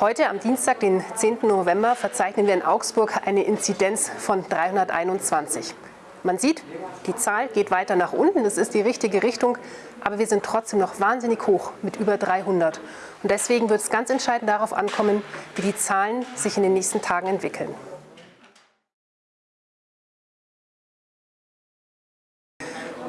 Heute am Dienstag, den 10. November, verzeichnen wir in Augsburg eine Inzidenz von 321. Man sieht, die Zahl geht weiter nach unten, das ist die richtige Richtung, aber wir sind trotzdem noch wahnsinnig hoch mit über 300. Und deswegen wird es ganz entscheidend darauf ankommen, wie die Zahlen sich in den nächsten Tagen entwickeln.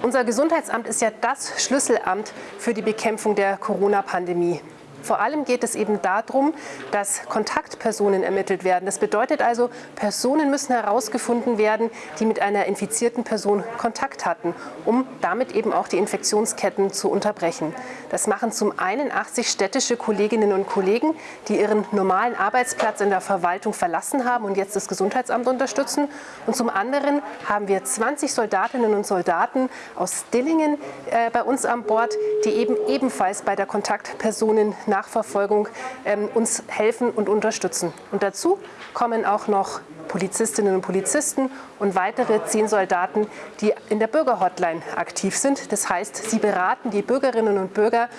Unser Gesundheitsamt ist ja das Schlüsselamt für die Bekämpfung der Corona-Pandemie. Vor allem geht es eben darum, dass Kontaktpersonen ermittelt werden. Das bedeutet also, Personen müssen herausgefunden werden, die mit einer infizierten Person Kontakt hatten, um damit eben auch die Infektionsketten zu unterbrechen. Das machen zum einen 80 städtische Kolleginnen und Kollegen, die ihren normalen Arbeitsplatz in der Verwaltung verlassen haben und jetzt das Gesundheitsamt unterstützen. Und zum anderen haben wir 20 Soldatinnen und Soldaten aus Dillingen äh, bei uns an Bord, die eben ebenfalls bei der Kontaktpersonen Nachverfolgung ähm, uns helfen und unterstützen. Und dazu kommen auch noch Polizistinnen und Polizisten und weitere zehn Soldaten, die in der Bürgerhotline aktiv sind. Das heißt, sie beraten die Bürgerinnen und Bürger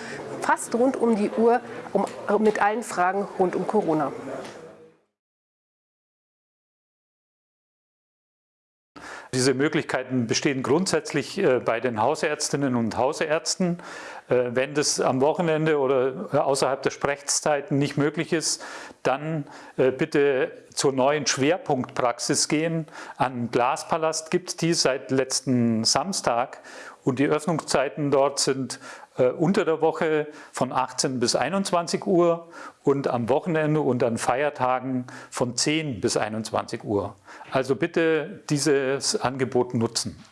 fast rund um die Uhr um, mit allen Fragen rund um Corona. Diese Möglichkeiten bestehen grundsätzlich äh, bei den Hausärztinnen und Hausärzten. Äh, wenn das am Wochenende oder äh, außerhalb der Sprechzeiten nicht möglich ist, dann bitte zur neuen Schwerpunktpraxis gehen. An Glaspalast gibt es die seit letzten Samstag und die Öffnungszeiten dort sind äh, unter der Woche von 18 bis 21 Uhr und am Wochenende und an Feiertagen von 10 bis 21 Uhr. Also bitte dieses Angebot nutzen.